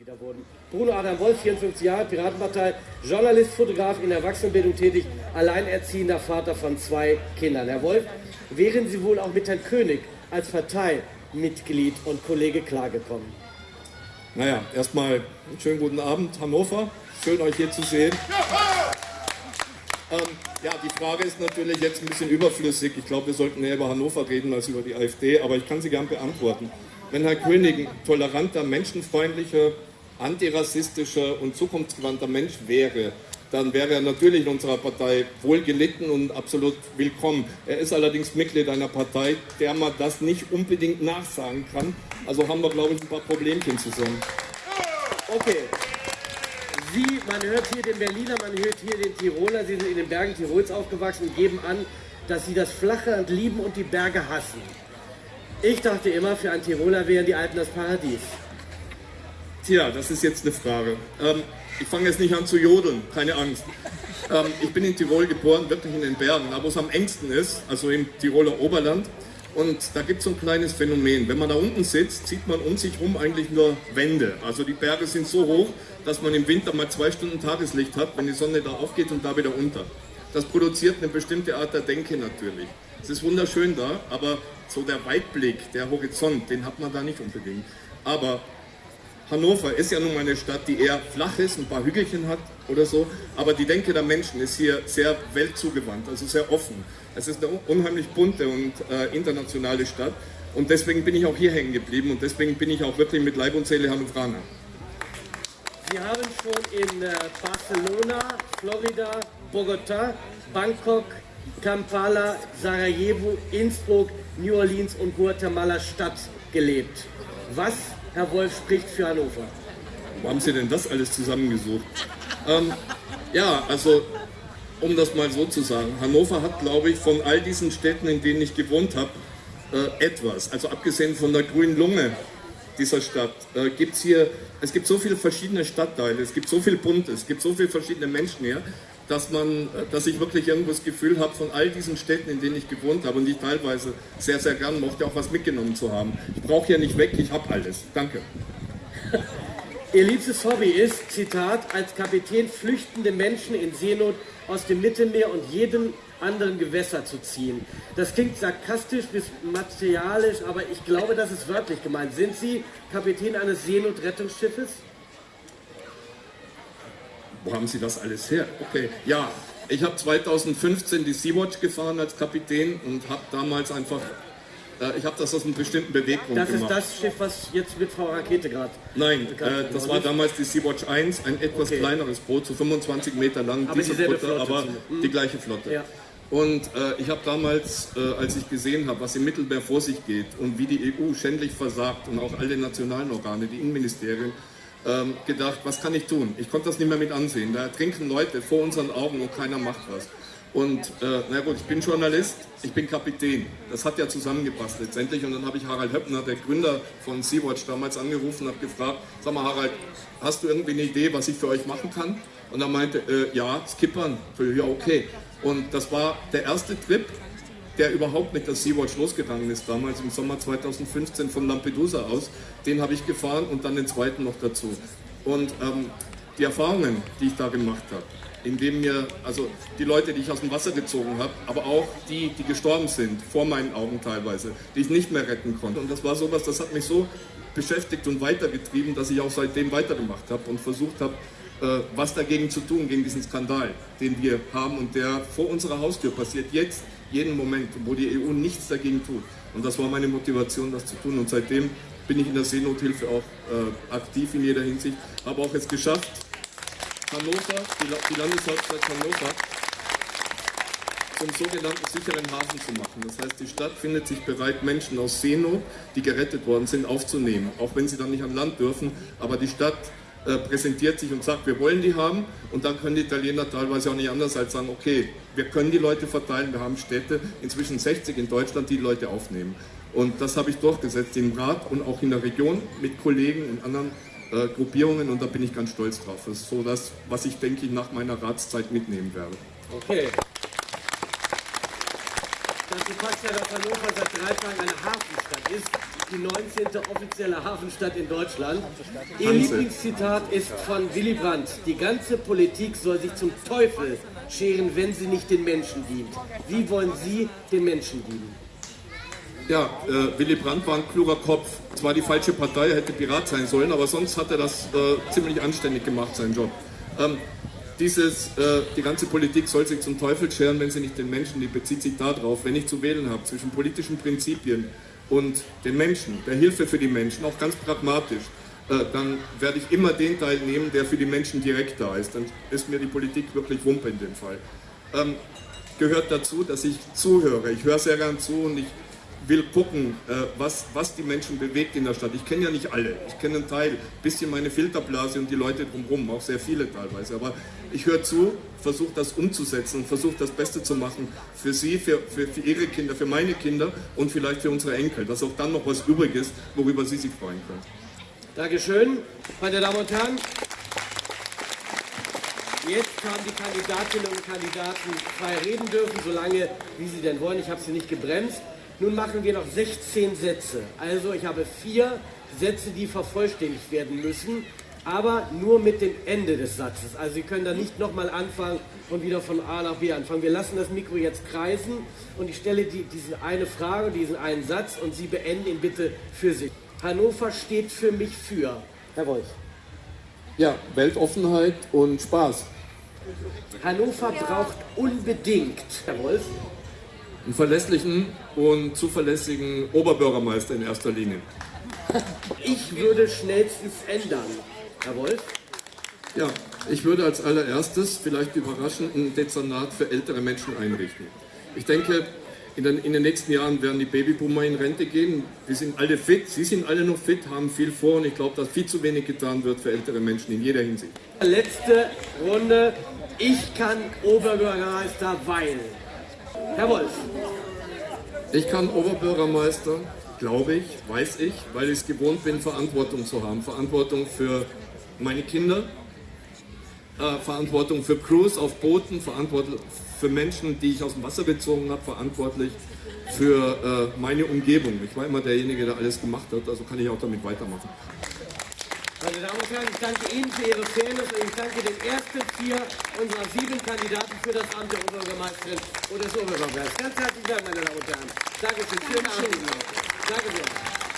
Mitglieder wurden. Bruno Adam Wolf, 54 Jahre, Piratenpartei, Journalist, Fotograf in Erwachsenenbildung tätig, alleinerziehender Vater von zwei Kindern. Herr Wolf, wären Sie wohl auch mit Herrn König als Parteimitglied und Kollege klargekommen? Naja, erstmal einen schönen guten Abend, Hannover. Schön, euch hier zu sehen. Ähm, ja, die Frage ist natürlich jetzt ein bisschen überflüssig. Ich glaube, wir sollten eher über Hannover reden als über die AfD, aber ich kann sie gern beantworten. Wenn Herr König ein toleranter, menschenfreundlicher, antirassistischer und zukunftsgewandter Mensch wäre, dann wäre er natürlich in unserer Partei wohlgelitten und absolut willkommen. Er ist allerdings Mitglied einer Partei, der man das nicht unbedingt nachsagen kann. Also haben wir, glaube ich, ein paar Problemchen zusammen. Okay. Sie, man hört hier den Berliner, man hört hier den Tiroler, Sie sind in den Bergen Tirols aufgewachsen und geben an, dass Sie das flache lieben und die Berge hassen. Ich dachte immer, für einen Tiroler wären die Alpen das Paradies. Tja, das ist jetzt eine Frage. Ähm, ich fange jetzt nicht an zu jodeln, keine Angst. Ähm, ich bin in Tirol geboren, wirklich in den Bergen, aber wo es am engsten ist, also im Tiroler Oberland. Und da gibt es so ein kleines Phänomen. Wenn man da unten sitzt, sieht man um sich herum eigentlich nur Wände. Also die Berge sind so hoch, dass man im Winter mal zwei Stunden Tageslicht hat, wenn die Sonne da aufgeht und da wieder unter. Das produziert eine bestimmte Art der Denke natürlich. Es ist wunderschön da, aber so der Weitblick, der Horizont, den hat man da nicht unbedingt. Aber Hannover ist ja nun mal eine Stadt, die eher flach ist, ein paar Hügelchen hat oder so, aber die Denke der Menschen ist hier sehr weltzugewandt, also sehr offen. Es ist eine unheimlich bunte und äh, internationale Stadt und deswegen bin ich auch hier hängen geblieben und deswegen bin ich auch wirklich mit Leib und Seele Hannoveraner. Sie haben schon in äh, Barcelona, Florida, Bogota, Bangkok, Kampala, Sarajevo, Innsbruck, New Orleans und Guatemala Stadt gelebt. Was, Herr Wolf, spricht für Hannover? Wo haben Sie denn das alles zusammengesucht? Ähm, ja, also um das mal so zu sagen, Hannover hat, glaube ich, von all diesen Städten, in denen ich gewohnt habe, äh, etwas. Also abgesehen von der grünen Lunge dieser Stadt, äh, gibt es hier, es gibt so viele verschiedene Stadtteile, es gibt so viel Buntes, es gibt so viele verschiedene Menschen hier, dass, man, dass ich wirklich irgendwo das Gefühl habe, von all diesen Städten, in denen ich gewohnt habe und die teilweise sehr, sehr gern mochte, auch was mitgenommen zu haben. Ich brauche hier nicht weg, ich habe alles. Danke. Ihr liebstes Hobby ist, Zitat, als Kapitän flüchtende Menschen in Seenot aus dem Mittelmeer und jedem anderen Gewässer zu ziehen. Das klingt sarkastisch bis materialisch, aber ich glaube, das ist wörtlich gemeint. Sind Sie Kapitän eines Seenotrettungsschiffes? Wo haben Sie das alles her? Okay, ja, ich habe 2015 die Sea-Watch gefahren als Kapitän und habe damals einfach, äh, ich habe das aus einem bestimmten Beweggrund das gemacht. Das ist das Schiff, was jetzt mit Frau Rakete gerade... Nein, äh, das war damals die Sea-Watch 1, ein etwas okay. kleineres Boot, so 25 Meter lang, aber, Flotte, aber die gleiche Flotte. Ja. Und äh, ich habe damals, äh, als ich gesehen habe, was im Mittelmeer vor sich geht und wie die EU schändlich versagt und auch alle nationalen Organe, die Innenministerien, ähm, gedacht, was kann ich tun? Ich konnte das nicht mehr mit ansehen. Da trinken Leute vor unseren Augen und keiner macht was. Und äh, na gut, ich bin Journalist, ich bin Kapitän. Das hat ja zusammengepasst letztendlich. Und dann habe ich Harald Höppner, der Gründer von Sea-Watch, damals angerufen und habe gefragt, sag mal Harald, hast du irgendwie eine Idee, was ich für euch machen kann? Und er meinte, äh, ja, skippern. Ja, okay. Und das war der erste Trip, der überhaupt mit der Sea-Watch losgegangen ist, damals im Sommer 2015 von Lampedusa aus. Den habe ich gefahren und dann den zweiten noch dazu. Und ähm, die Erfahrungen, die ich da gemacht habe, indem mir, also die Leute, die ich aus dem Wasser gezogen habe, aber auch die, die gestorben sind, vor meinen Augen teilweise, die ich nicht mehr retten konnte. Und das war sowas, das hat mich so beschäftigt und weitergetrieben, dass ich auch seitdem weitergemacht habe und versucht habe, was dagegen zu tun, gegen diesen Skandal, den wir haben und der vor unserer Haustür passiert, jetzt jeden Moment, wo die EU nichts dagegen tut. Und das war meine Motivation, das zu tun. Und seitdem bin ich in der Seenothilfe auch äh, aktiv in jeder Hinsicht. Habe auch es geschafft, Hannover, die, die Landeshauptstadt Hannover, zum sogenannten sicheren Hafen zu machen. Das heißt, die Stadt findet sich bereit, Menschen aus Seenot, die gerettet worden sind, aufzunehmen. Auch wenn sie dann nicht an Land dürfen. Aber die Stadt äh, präsentiert sich und sagt, wir wollen die haben und dann können die Italiener teilweise auch nicht anders als sagen, okay, wir können die Leute verteilen, wir haben Städte, inzwischen 60 in Deutschland, die, die Leute aufnehmen. Und das habe ich durchgesetzt im Rat und auch in der Region mit Kollegen und anderen äh, Gruppierungen und da bin ich ganz stolz drauf. Das ist so das, was ich denke nach meiner Ratszeit mitnehmen werde. Okay. Dazu passt ja, dass Hannover seit drei Tagen eine Hafenstadt ist. Die 19. offizielle Hafenstadt in Deutschland. Ihr Lieblingszitat ist von Willy Brandt. Die ganze Politik soll sich zum Teufel scheren, wenn sie nicht den Menschen dient. Wie wollen Sie den Menschen dienen? Ja, äh, Willy Brandt war ein kluger Kopf. Zwar die falsche Partei, er hätte Pirat sein sollen, aber sonst hat er das äh, ziemlich anständig gemacht, seinen Job. Ähm, dieses, äh, die ganze Politik soll sich zum Teufel scheren, wenn sie nicht den Menschen, die bezieht sich darauf, wenn ich zu wählen habe zwischen politischen Prinzipien und den Menschen, der Hilfe für die Menschen, auch ganz pragmatisch, äh, dann werde ich immer den Teil nehmen, der für die Menschen direkt da ist. Dann ist mir die Politik wirklich Wumpe in dem Fall. Ähm, gehört dazu, dass ich zuhöre. Ich höre sehr gern zu und ich will gucken, äh, was, was die Menschen bewegt in der Stadt. Ich kenne ja nicht alle, ich kenne einen Teil, ein bisschen meine Filterblase und die Leute drumherum, auch sehr viele teilweise. Aber ich höre zu, versuche das umzusetzen und versuche das Beste zu machen für sie, für, für, für ihre Kinder, für meine Kinder und vielleicht für unsere Enkel, dass auch dann noch was übrig ist, worüber sie sich freuen können. Dankeschön, meine Damen und Herren. Jetzt haben die Kandidatinnen und Kandidaten frei reden dürfen, solange wie sie denn wollen. Ich habe sie nicht gebremst. Nun machen wir noch 16 Sätze. Also ich habe vier Sätze, die vervollständigt werden müssen, aber nur mit dem Ende des Satzes. Also Sie können da nicht nochmal anfangen und wieder von A nach B anfangen. Wir lassen das Mikro jetzt kreisen und ich stelle die, diese eine Frage, diesen einen Satz und Sie beenden ihn bitte für sich. Hannover steht für mich für. Herr Wolf. Ja, Weltoffenheit und Spaß. Hannover braucht unbedingt, Herr Wolf, einen verlässlichen und zuverlässigen Oberbürgermeister in erster Linie. Ich würde schnellstens ändern. Herr Wolf? Ja, ich würde als allererstes vielleicht überraschend ein Dezernat für ältere Menschen einrichten. Ich denke, in den, in den, nächsten Jahren werden die Babyboomer in Rente gehen. Wir sind alle fit, sie sind alle noch fit, haben viel vor und ich glaube, dass viel zu wenig getan wird für ältere Menschen in jeder Hinsicht. Letzte Runde. Ich kann Oberbürgermeister, weil. Herr Wolf. Ich kann Oberbürgermeister, glaube ich, weiß ich, weil ich es gewohnt bin, Verantwortung zu haben. Verantwortung für meine Kinder, äh, Verantwortung für Crews auf Booten, Verantwortung für Menschen, die ich aus dem Wasser bezogen habe, verantwortlich für äh, meine Umgebung. Ich war immer derjenige, der alles gemacht hat, also kann ich auch damit weitermachen. Meine Damen und Herren, ich danke Ihnen für Ihre Fairness und ich danke den ersten vier unserer sieben Kandidaten für das Amt der Oberbürgermeisterin oder des Oberbürgermeisters. Ganz herzlichen Dank, meine Damen und Herren. Dankeschön. Schönen Abend. Danke sehr.